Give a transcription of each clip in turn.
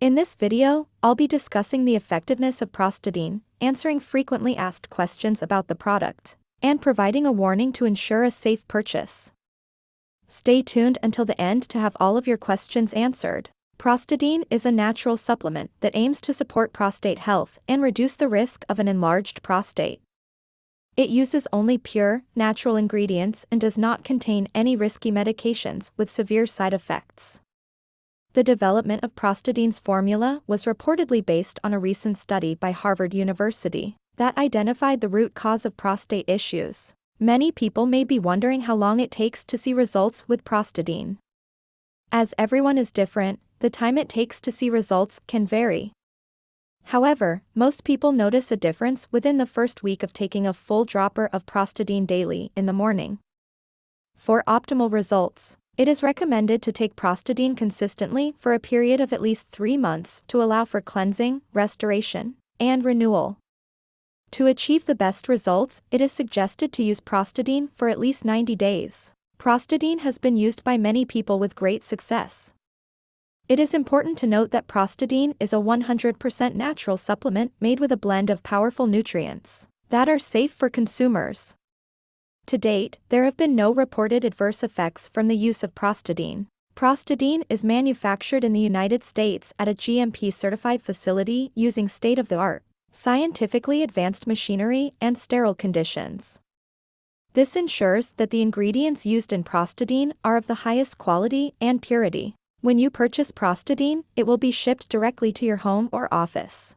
In this video, I'll be discussing the effectiveness of Prostadine, answering frequently asked questions about the product, and providing a warning to ensure a safe purchase. Stay tuned until the end to have all of your questions answered. Prostadine is a natural supplement that aims to support prostate health and reduce the risk of an enlarged prostate. It uses only pure, natural ingredients and does not contain any risky medications with severe side effects. The development of Prostadine's formula was reportedly based on a recent study by Harvard University that identified the root cause of prostate issues. Many people may be wondering how long it takes to see results with Prostadine. As everyone is different, the time it takes to see results can vary. However, most people notice a difference within the first week of taking a full dropper of Prostadine daily in the morning. For optimal results, it is recommended to take Prostadine consistently for a period of at least three months to allow for cleansing, restoration, and renewal. To achieve the best results, it is suggested to use Prostadine for at least 90 days. Prostadine has been used by many people with great success. It is important to note that Prostadine is a 100% natural supplement made with a blend of powerful nutrients that are safe for consumers. To date, there have been no reported adverse effects from the use of Prostadine. Prostadine is manufactured in the United States at a GMP-certified facility using state-of-the-art, scientifically advanced machinery and sterile conditions. This ensures that the ingredients used in Prostadine are of the highest quality and purity. When you purchase Prostadine, it will be shipped directly to your home or office.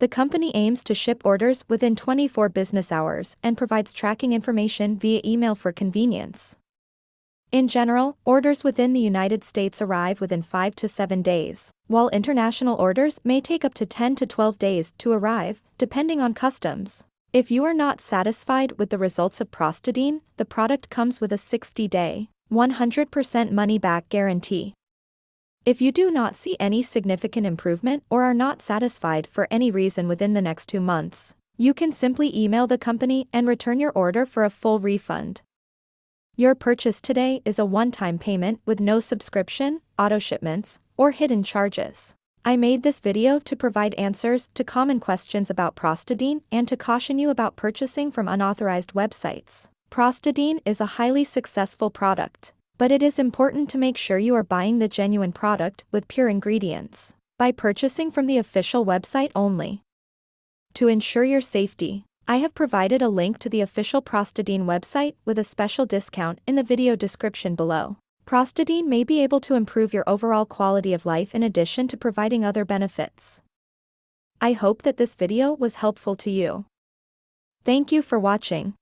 The company aims to ship orders within 24 business hours and provides tracking information via email for convenience. In general, orders within the United States arrive within 5 to 7 days, while international orders may take up to 10 to 12 days to arrive, depending on customs. If you are not satisfied with the results of Prostadine, the product comes with a 60-day, 100% money-back guarantee. If you do not see any significant improvement or are not satisfied for any reason within the next two months, you can simply email the company and return your order for a full refund. Your purchase today is a one-time payment with no subscription, auto shipments, or hidden charges. I made this video to provide answers to common questions about Prostadine and to caution you about purchasing from unauthorized websites. Prostadine is a highly successful product but it is important to make sure you are buying the genuine product with pure ingredients by purchasing from the official website only. To ensure your safety, I have provided a link to the official Prostadine website with a special discount in the video description below. Prostadine may be able to improve your overall quality of life in addition to providing other benefits. I hope that this video was helpful to you. Thank you for watching.